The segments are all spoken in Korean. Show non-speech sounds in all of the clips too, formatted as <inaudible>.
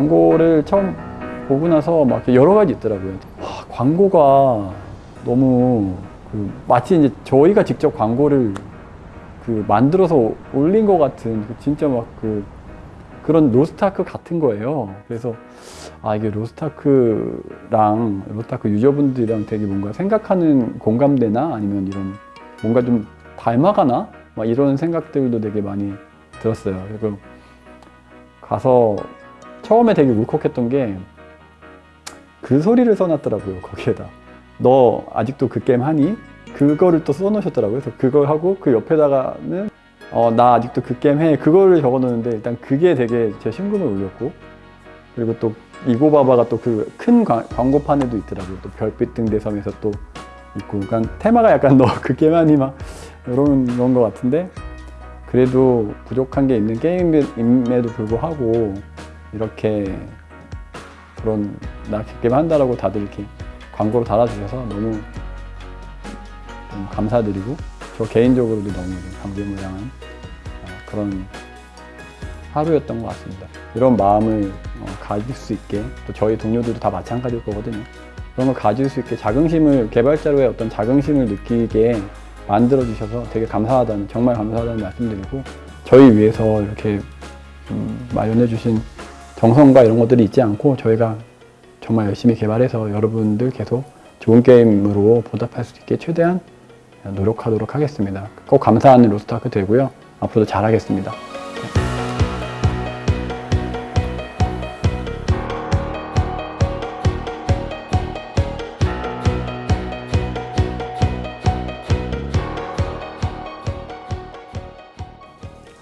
광고를 처음 보고 나서 막 여러 가지 있더라고요. 와, 광고가 너무 그 마치 이제 저희가 직접 광고를 그 만들어서 올린 것 같은 그 진짜 막 그 그런 로스타크 같은 거예요. 그래서 아 이게 로스타크랑 로스타크 유저분들이랑 되게 뭔가 생각하는 공감대나 아니면 이런 뭔가 좀 닮아가나 막 이런 생각들도 되게 많이 들었어요. 그리고 가서 처음에 되게 울컥했던 게 그 소리를 써놨더라고요 거기에다. 너 아직도 그 게임 하니? 그거를 또 써놓으셨더라고요. 그래서 그걸 하고 그 옆에다가는 어, 나 아직도 그 게임 해. 그거를 적어놓는데 일단 그게 되게 제 심금을 울렸고 그리고 또 이고바바가 또 그 큰 광고판에도 있더라고요. 또 별빛 등 대섬에서 또 있고 그러니까 테마가 약간 <laughs> 너 그 게임 하니? 막 이런 그런 것 같은데 그래도 부족한 게 있는 게임임에도 불구하고 이렇게 그런 나 게임 한다라고 다들 이렇게 광고로 달아주셔서 너무 좀 감사드리고 저 개인적으로도 너무 향한 어, 그런 하루였던 것 같습니다. 이런 마음을 어, 가질 수 있게 또 저희 동료들도 다 마찬가지일 거거든요. 그런 걸 가질 수 있게 자긍심을 개발자로의 어떤 자긍심을 느끼게 만들어 주셔서 되게 감사하다는 정말 감사하다는 말씀드리고 저희 위해서 이렇게 좀 마련해 주신 정성과 이런 것들이 있지 않고 저희가 정말 열심히 개발해서 여러분들 계속 좋은 게임으로 보답할 수 있게 최대한 노력하도록 하겠습니다. 꼭 감사하는 로스트아크 되고요. 앞으로도 잘하겠습니다.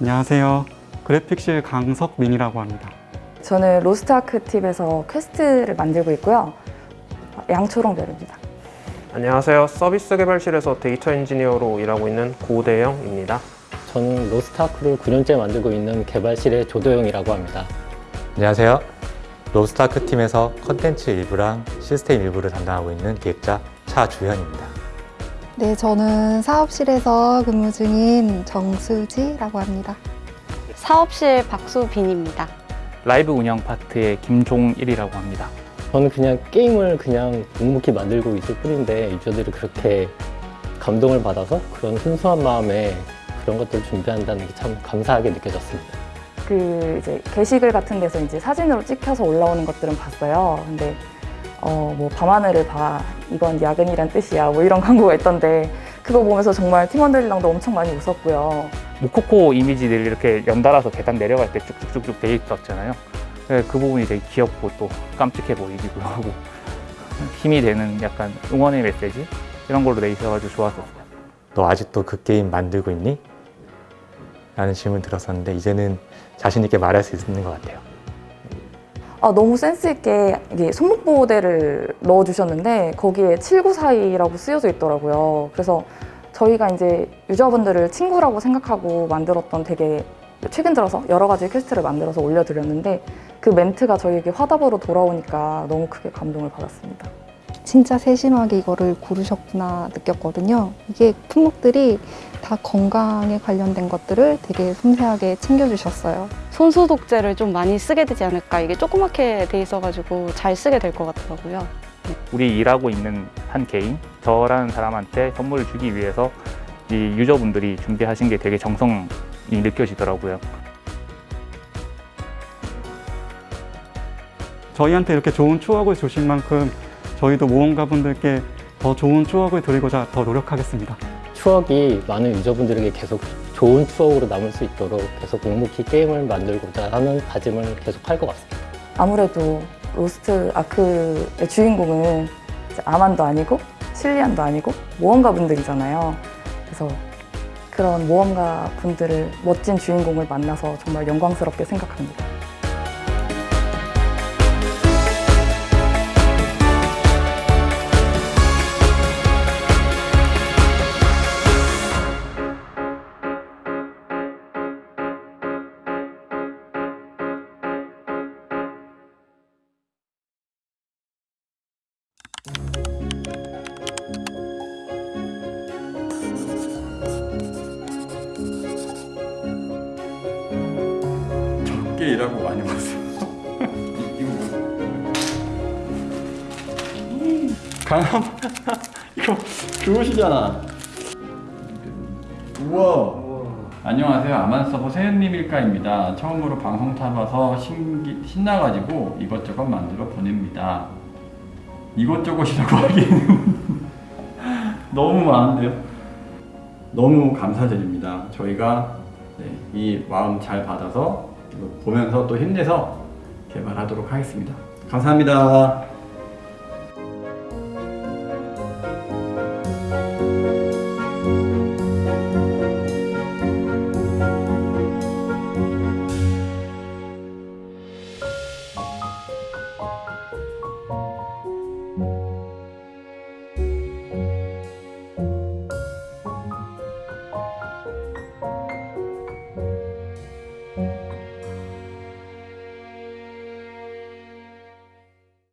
안녕하세요. 그래픽실 강석민이라고 합니다. 저는 로스트아크 팀에서 퀘스트를 만들고 있고요. 양초롱별입니다. 안녕하세요. 서비스 개발실에서 데이터 엔지니어로 일하고 있는 고대영입니다. 저는 로스트아크를 9년째 만들고 있는 개발실의 조도영이라고 합니다. 안녕하세요. 로스트아크 팀에서 컨텐츠 일부랑 시스템 일부를 담당하고 있는 기획자 차주현입니다. 네, 저는 사업실에서 근무 중인 정수지라고 합니다. 사업실 박수빈입니다. 라이브 운영 파트의 김종일이라고 합니다. 저는 그냥 게임을 그냥 묵묵히 만들고 있을 뿐인데 유저들이 그렇게 감동을 받아서 그런 순수한 마음에 그런 것들을 준비한다는 게 참 감사하게 느껴졌습니다. 그 이제 게시글 같은 데서 이제 사진으로 찍혀서 올라오는 것들은 봤어요. 근데 어 뭐 밤하늘을 봐 이건 야근이란 뜻이야 뭐 이런 <laughs> 광고가 있던데 그거 보면서 정말 팀원들이랑도 엄청 많이 웃었고요. 모코코 이미지들이 이렇게 연달아서 계단 내려갈 때 쭉쭉쭉쭉 돼 있었잖아요. 그 부분이 되게 귀엽고 또 깜찍해 보이기도 하고 <laughs> 힘이 되는 약간 응원의 메시지 이런 걸로 돼 있어가지고 좋았었어요. 너 아직도 그 게임 만들고 있니? 라는 질문 들었었는데 이제는 자신 있게 말할 수 있는 것 같아요. 아, 너무 센스 있게 이게 손목 보호대를 넣어주셨는데 거기에 7942라고 쓰여져 있더라고요. 그래서 저희가 이제 유저분들을 친구라고 생각하고 만들었던 되게 최근 들어서 여러 가지 퀘스트를 만들어서 올려드렸는데 그 멘트가 저희에게 화답으로 돌아오니까 너무 크게 감동을 받았습니다. 진짜 세심하게 이거를 고르셨구나 느꼈거든요. 이게 품목들이 다 건강에 관련된 것들을 되게 섬세하게 챙겨주셨어요. 손소독제를 좀 많이 쓰게 되지 않을까 이게 조그맣게 돼 있어가지고 잘 쓰게 될 것 같더라고요. 우리 일하고 있는 한 개인 저라는 사람한테 선물을 주기 위해서 이 유저분들이 준비하신 게 되게 정성이 느껴지더라고요. 저희한테 이렇게 좋은 추억을 주신 만큼 저희도 모험가분들께 더 좋은 추억을 드리고자 더 노력하겠습니다. 추억이 많은 유저분들에게 계속 좋은 추억으로 남을 수 있도록 계속 묵묵히 게임을 만들고자 하는 다짐을 계속 할 것 같습니다. 아무래도 로스트 아크의 주인공은 아만도 아니고 실리안도 아니고 모험가 분들이잖아요. 그래서 그런 모험가 분들을 멋진 주인공을 만나서 정말 영광스럽게 생각합니다. 힘들게 일하고 많이 버세요. 강함 이거 그것이잖아. 우와. 안녕하세요. 아만서버 세연님일까입니다. 처음으로 방송 타봐서 신기, 신나가지고 이것저것 만들어 보냅니다. 이것저것이라고 <laughs> 하기에는 너무 많은데요? 너무 감사드립니다. 저희가 네, 이 마음 잘 받아서 보면서 또 힘내서 개발하도록 하겠습니다. 감사합니다.